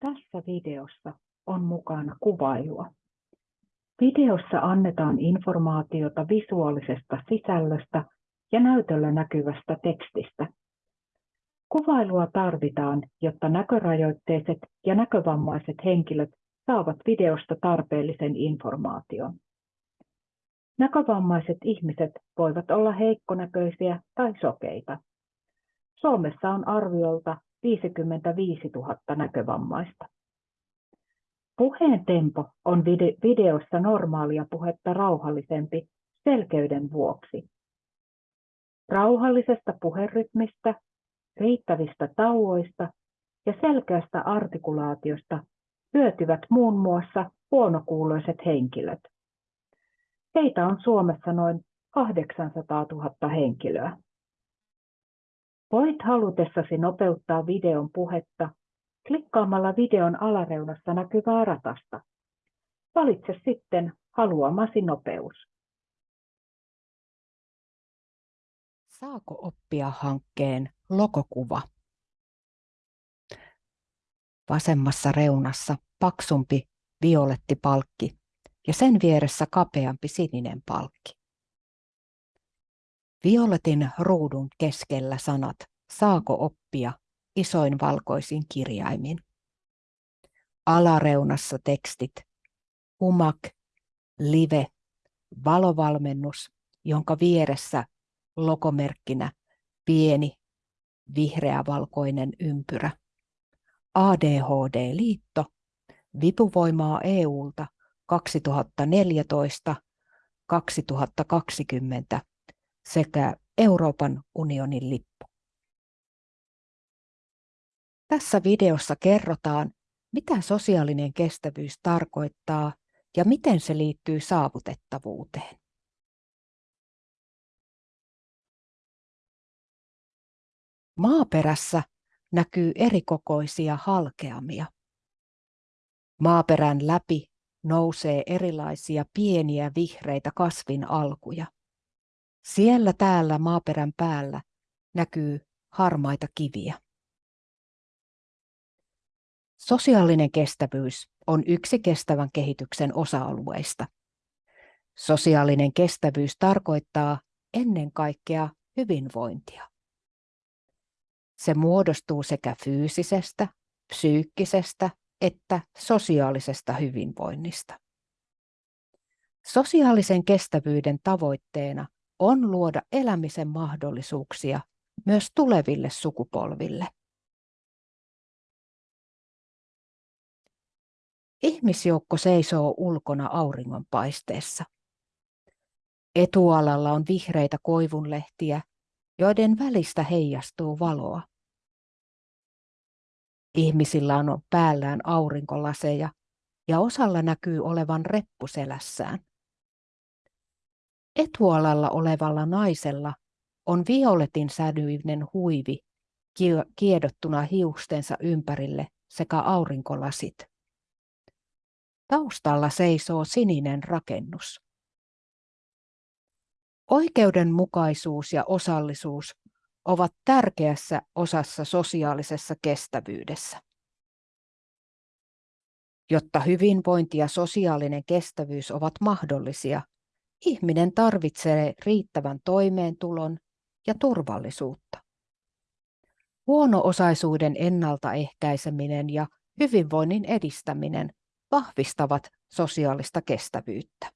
Tässä videossa on mukana kuvailua. Videossa annetaan informaatiota visuaalisesta sisällöstä ja näytöllä näkyvästä tekstistä. Kuvailua tarvitaan, jotta näkörajoitteiset ja näkövammaiset henkilöt saavat videosta tarpeellisen informaation. Näkövammaiset ihmiset voivat olla heikkonäköisiä tai sokeita. Suomessa on arviolta 55 000 näkövammaista. Puheen tempo on videossa normaalia puhetta rauhallisempi selkeyden vuoksi. Rauhallisesta puherytmistä, riittävistä tauoista ja selkeästä artikulaatiosta hyötyvät muun muassa huonokuuloiset henkilöt. Heitä on Suomessa noin 800 000 henkilöä. Voit halutessasi nopeuttaa videon puhetta klikkaamalla videon alareunassa näkyvää ratasta. Valitse sitten haluamasi nopeus. Saako oppia hankkeen logokuva? Vasemmassa reunassa paksumpi violetti palkki ja sen vieressä kapeampi sininen palkki. Violetin ruudun keskellä sanat Saako oppia isoin valkoisin kirjaimin. Alareunassa tekstit Humak, Live, valovalmennus, jonka vieressä logomerkkinä pieni vihreä-valkoinen ympyrä. ADHD-liitto, vipuvoimaa EUlta 2014-2020 sekä Euroopan unionin lippu. Tässä videossa kerrotaan, mitä sosiaalinen kestävyys tarkoittaa ja miten se liittyy saavutettavuuteen. Maaperässä näkyy erikokoisia halkeamia. Maaperän läpi nousee erilaisia pieniä vihreitä kasvin alkuja. Siellä täällä maaperän päällä näkyy harmaita kiviä. Sosiaalinen kestävyys on yksi kestävän kehityksen osa-alueista. Sosiaalinen kestävyys tarkoittaa ennen kaikkea hyvinvointia. Se muodostuu sekä fyysisestä, psyykkisestä että sosiaalisesta hyvinvoinnista. Sosiaalisen kestävyyden tavoitteena on luoda elämisen mahdollisuuksia myös tuleville sukupolville. Ihmisjoukko seisoo ulkona auringonpaisteessa. Etualalla on vihreitä koivunlehtiä, joiden välistä heijastuu valoa. Ihmisillä on päällään aurinkolaseja ja osalla näkyy olevan reppu selässään. Etualalla olevalla naisella on violetin sävyinen huivi kiedottuna hiustensa ympärille sekä aurinkolasit. Taustalla seisoo sininen rakennus. Oikeudenmukaisuus ja osallisuus ovat tärkeässä osassa sosiaalisessa kestävyydessä. Jotta hyvinvointi ja sosiaalinen kestävyys ovat mahdollisia, ihminen tarvitsee riittävän toimeentulon ja turvallisuutta. Huono-osaisuuden ennaltaehkäiseminen ja hyvinvoinnin edistäminen vahvistavat sosiaalista kestävyyttä.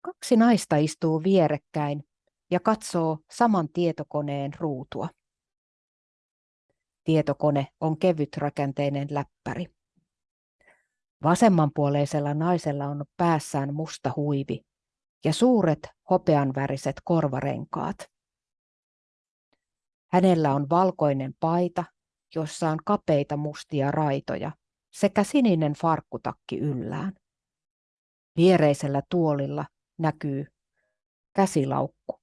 Kaksi naista istuu vierekkäin ja katsoo saman tietokoneen ruutua. Tietokone on kevytrakenteinen läppäri. Vasemmanpuoleisella naisella on päässään musta huivi ja suuret hopeanväriset korvarenkaat. Hänellä on valkoinen paita jossa on kapeita mustia raitoja sekä sininen farkkutakki yllään. Viereisellä tuolilla näkyy käsilaukku.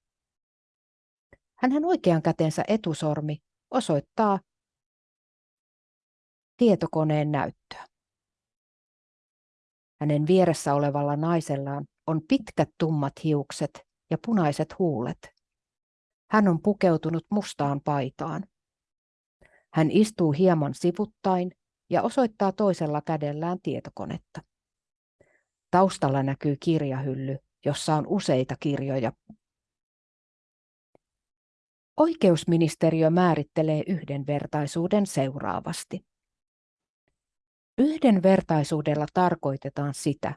Hänen oikean kätensä etusormi osoittaa tietokoneen näyttöä. Hänen vieressä olevalla naisellaan on pitkät tummat hiukset ja punaiset huulet. Hän on pukeutunut mustaan paitaan. Hän istuu hieman sivuttain ja osoittaa toisella kädellään tietokonetta. Taustalla näkyy kirjahylly, jossa on useita kirjoja. Oikeusministeriö määrittelee yhdenvertaisuuden seuraavasti. Yhdenvertaisuudella tarkoitetaan sitä,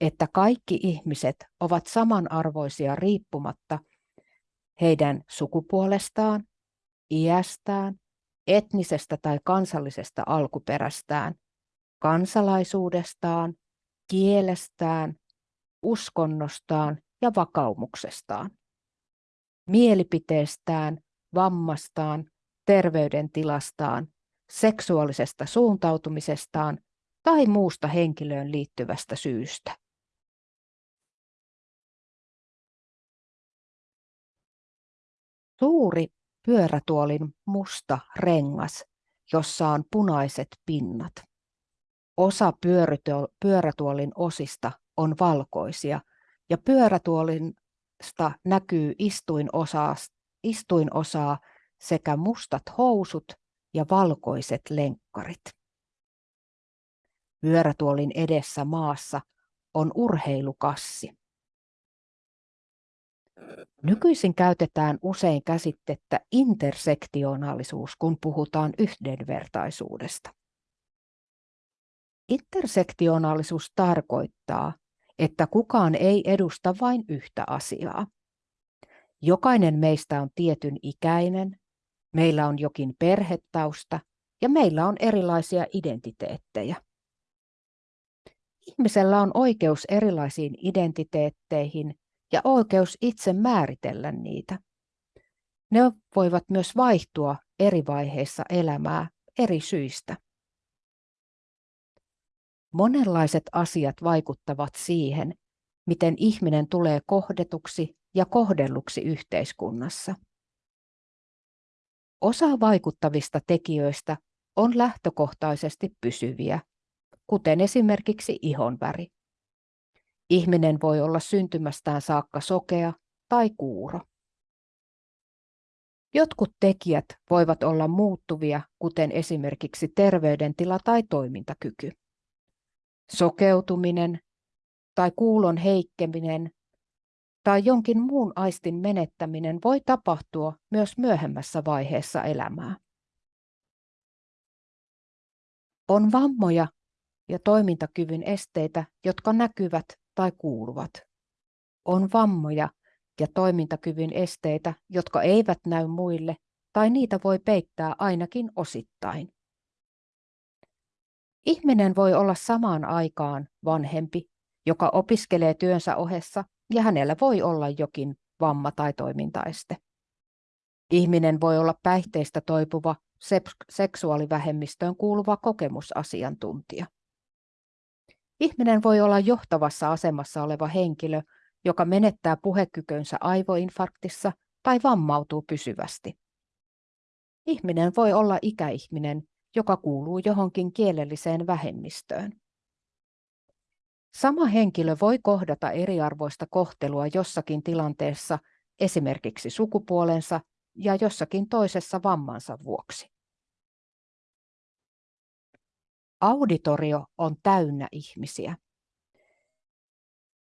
että kaikki ihmiset ovat samanarvoisia riippumatta heidän sukupuolestaan, iästään, etnisestä tai kansallisesta alkuperästään, kansalaisuudestaan, kielestään, uskonnostaan ja vakaumuksestaan, mielipiteestään, vammastaan, terveydentilastaan, seksuaalisesta suuntautumisestaan tai muusta henkilöön liittyvästä syystä. Suuri pyörätuolin musta rengas, jossa on punaiset pinnat. Osa pyörätuolin osista on valkoisia ja pyörätuolista näkyy istuinosaa, istuinosaa sekä mustat housut ja valkoiset lenkkarit. Pyörätuolin edessä maassa on urheilukassi. Nykyisin käytetään usein käsitettä intersektionaalisuus, kun puhutaan yhdenvertaisuudesta. Intersektionaalisuus tarkoittaa, että kukaan ei edusta vain yhtä asiaa. Jokainen meistä on tietyn ikäinen, meillä on jokin perhetausta ja meillä on erilaisia identiteettejä. Ihmisellä on oikeus erilaisiin identiteetteihin ja oikeus itse määritellä niitä. Ne voivat myös vaihtua eri vaiheissa elämää eri syistä. Monenlaiset asiat vaikuttavat siihen, miten ihminen tulee kohdetuksi ja kohdelluksi yhteiskunnassa. Osa vaikuttavista tekijöistä on lähtökohtaisesti pysyviä, kuten esimerkiksi ihonväri. Ihminen voi olla syntymästään saakka sokea tai kuuro. Jotkut tekijät voivat olla muuttuvia, kuten esimerkiksi terveydentila tai toimintakyky. Sokeutuminen tai kuulon heikkeminen tai jonkin muun aistin menettäminen voi tapahtua myös myöhemmässä vaiheessa elämää. On vammoja ja toimintakyvyn esteitä, jotka näkyvät tai kuuluvat. On vammoja ja toimintakyvyn esteitä, jotka eivät näy muille tai niitä voi peittää ainakin osittain. Ihminen voi olla samaan aikaan vanhempi, joka opiskelee työnsä ohessa ja hänellä voi olla jokin vamma tai toimintaeste. Ihminen voi olla päihteistä toipuva seksuaalivähemmistöön kuuluva kokemusasiantuntija. Ihminen voi olla johtavassa asemassa oleva henkilö, joka menettää puhekykönsä aivoinfarktissa tai vammautuu pysyvästi. Ihminen voi olla ikäihminen, joka kuuluu johonkin kielelliseen vähemmistöön. Sama henkilö voi kohdata eriarvoista kohtelua jossakin tilanteessa, esimerkiksi sukupuolensa ja jossakin toisessa vammansa vuoksi. Auditorio on täynnä ihmisiä.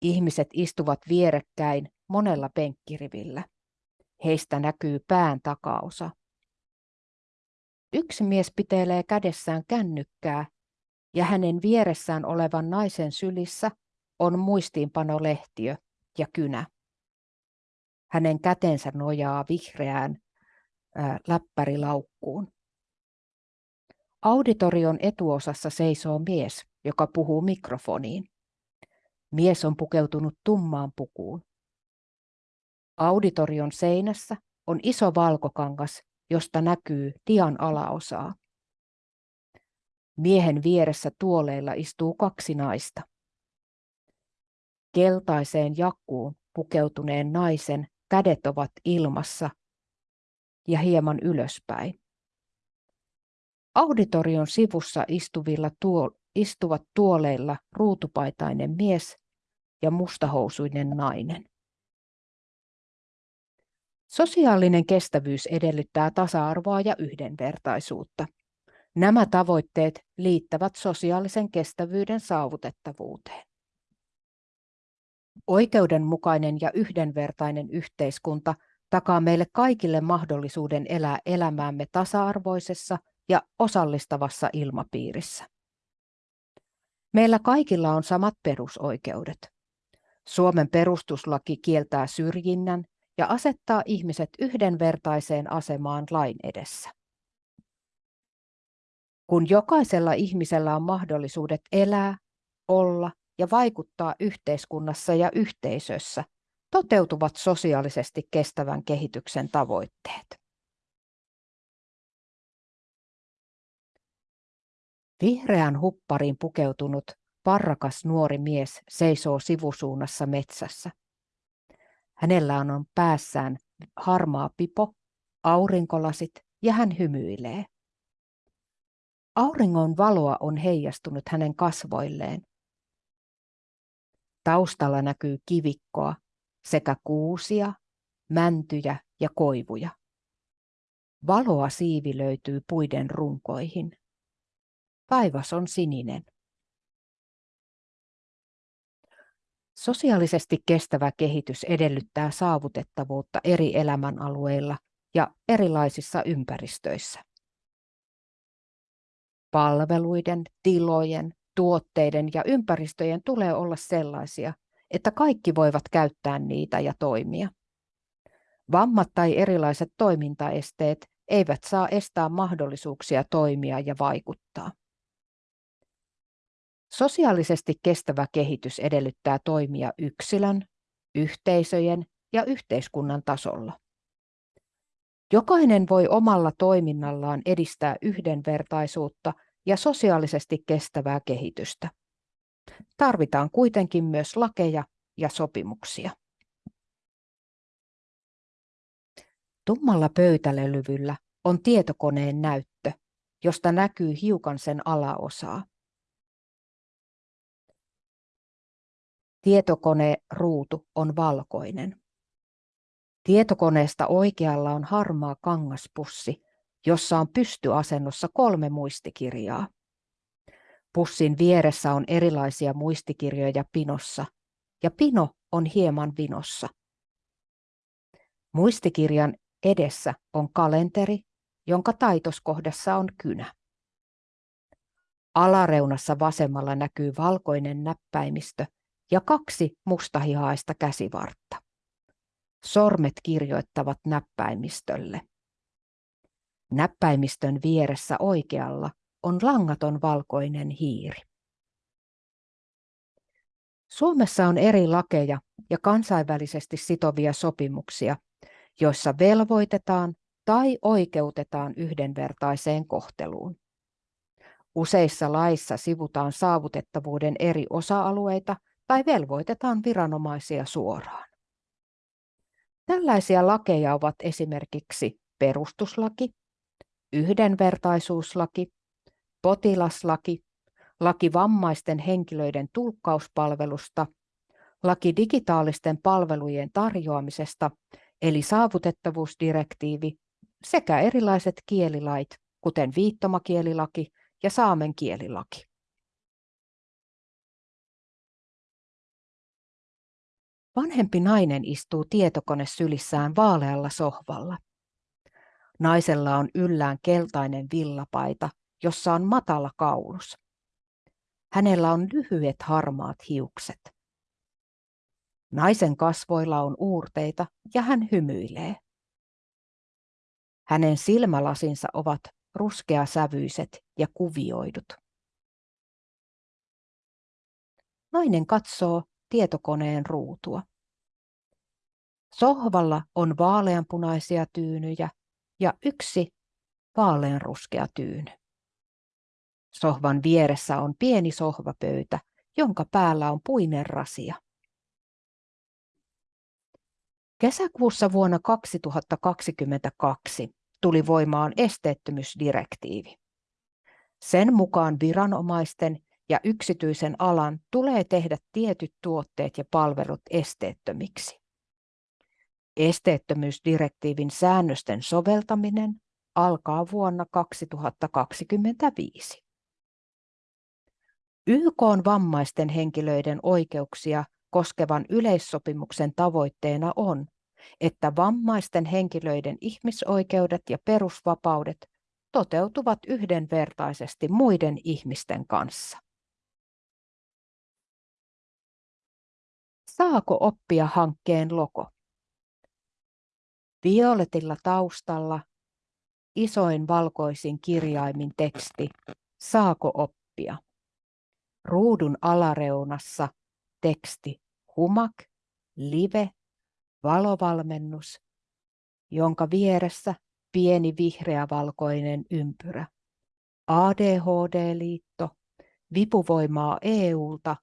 Ihmiset istuvat vierekkäin monella penkkirivillä. Heistä näkyy pään takaosa. Yksi mies pitelee kädessään kännykkää ja hänen vieressään olevan naisen sylissä on muistiinpanolehtiö ja kynä. Hänen kätensä nojaa vihreään ää, läppärilaukkuun. Auditorion etuosassa seisoo mies, joka puhuu mikrofoniin. Mies on pukeutunut tummaan pukuun. Auditorion seinässä on iso valkokangas, josta näkyy dian alaosaa. Miehen vieressä tuoleilla istuu kaksi naista. Keltaiseen jakkuun pukeutuneen naisen kädet ovat ilmassa ja hieman ylöspäin. Auditorion sivussa istuvilla tuo, istuvat tuoleilla ruutupaitainen mies ja mustahousuinen nainen. Sosiaalinen kestävyys edellyttää tasa-arvoa ja yhdenvertaisuutta. Nämä tavoitteet liittävät sosiaalisen kestävyyden saavutettavuuteen. Oikeudenmukainen ja yhdenvertainen yhteiskunta takaa meille kaikille mahdollisuuden elää elämäämme tasa-arvoisessa ja osallistavassa ilmapiirissä. Meillä kaikilla on samat perusoikeudet. Suomen perustuslaki kieltää syrjinnän ja asettaa ihmiset yhdenvertaiseen asemaan lain edessä. Kun jokaisella ihmisellä on mahdollisuudet elää, olla ja vaikuttaa yhteiskunnassa ja yhteisössä, toteutuvat sosiaalisesti kestävän kehityksen tavoitteet. Vihreän huppariin pukeutunut parrakas nuori mies seisoo sivusuunnassa metsässä. Hänellä on päässään harmaa pipo, aurinkolasit ja hän hymyilee. Auringon valoa on heijastunut hänen kasvoilleen. Taustalla näkyy kivikkoa sekä kuusia, mäntyjä ja koivuja. Valoa siivi löytyy puiden runkoihin. Taivas on sininen. Sosiaalisesti kestävä kehitys edellyttää saavutettavuutta eri elämänalueilla ja erilaisissa ympäristöissä. Palveluiden, tilojen, tuotteiden ja ympäristöjen tulee olla sellaisia, että kaikki voivat käyttää niitä ja toimia. Vammat tai erilaiset toimintaesteet eivät saa estää mahdollisuuksia toimia ja vaikuttaa. Sosiaalisesti kestävä kehitys edellyttää toimia yksilön, yhteisöjen ja yhteiskunnan tasolla. Jokainen voi omalla toiminnallaan edistää yhdenvertaisuutta ja sosiaalisesti kestävää kehitystä. Tarvitaan kuitenkin myös lakeja ja sopimuksia. Tummalla pöytälevyllä on tietokoneen näyttö, josta näkyy hiukan sen alaosaa. Tietokoneruutu on valkoinen. Tietokoneesta oikealla on harmaa kangaspussi, jossa on pystyasennossa kolme muistikirjaa. Pussin vieressä on erilaisia muistikirjoja pinossa, ja pino on hieman vinossa. Muistikirjan edessä on kalenteri, jonka taitoskohdassa on kynä. Alareunassa vasemmalla näkyy valkoinen näppäimistö ja kaksi mustahihaista käsivartta. Sormet kirjoittavat näppäimistölle. Näppäimistön vieressä oikealla on langaton valkoinen hiiri. Suomessa on eri lakeja ja kansainvälisesti sitovia sopimuksia, joissa velvoitetaan tai oikeutetaan yhdenvertaiseen kohteluun. Useissa laissa sivutaan saavutettavuuden eri osa-alueita tai velvoitetaan viranomaisia suoraan. Tällaisia lakeja ovat esimerkiksi perustuslaki, yhdenvertaisuuslaki, potilaslaki, laki vammaisten henkilöiden tulkkauspalvelusta, laki digitaalisten palvelujen tarjoamisesta eli saavutettavuusdirektiivi sekä erilaiset kielilait, kuten viittomakielilaki ja saamen kielilaki. Vanhempi nainen istuu tietokone sylissään vaalealla sohvalla. Naisella on yllään keltainen villapaita, jossa on matala kaulus. Hänellä on lyhyet harmaat hiukset. Naisen kasvoilla on uurteita ja hän hymyilee. Hänen silmälasinsa ovat ruskeasävyiset ja kuvioidut. Nainen katsoo tietokoneen ruutua. Sohvalla on vaaleanpunaisia tyynyjä ja yksi vaaleanruskea tyyny. Sohvan vieressä on pieni sohvapöytä, jonka päällä on puinen rasia. Kesäkuussa vuonna 2022 tuli voimaan esteettömyysdirektiivi. Sen mukaan viranomaisten ja yksityisen alan tulee tehdä tietyt tuotteet ja palvelut esteettömiksi. Esteettömyysdirektiivin säännösten soveltaminen alkaa vuonna 2025. YK on vammaisten henkilöiden oikeuksia koskevan yleissopimuksen tavoitteena on, että vammaisten henkilöiden ihmisoikeudet ja perusvapaudet toteutuvat yhdenvertaisesti muiden ihmisten kanssa. Saako oppia hankkeen logo? Violetilla taustalla isoin valkoisin kirjaimin teksti Saako oppia? Ruudun alareunassa teksti Humak, Live, valovalmennus, jonka vieressä pieni vihreä-valkoinen ympyrä. ADHD-liitto, vipuvoimaa EUlta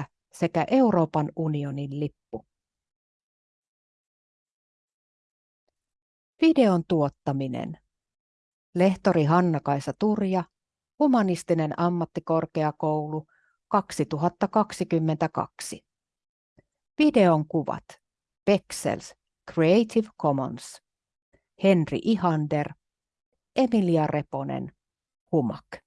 2014-2020 sekä Euroopan unionin lippu. Videon tuottaminen. Lehtori Hanna-Kaisa Turja, Humanistinen ammattikorkeakoulu 2022. Videon kuvat Pexels Creative Commons Henri Ihander Emilia Reponen Humak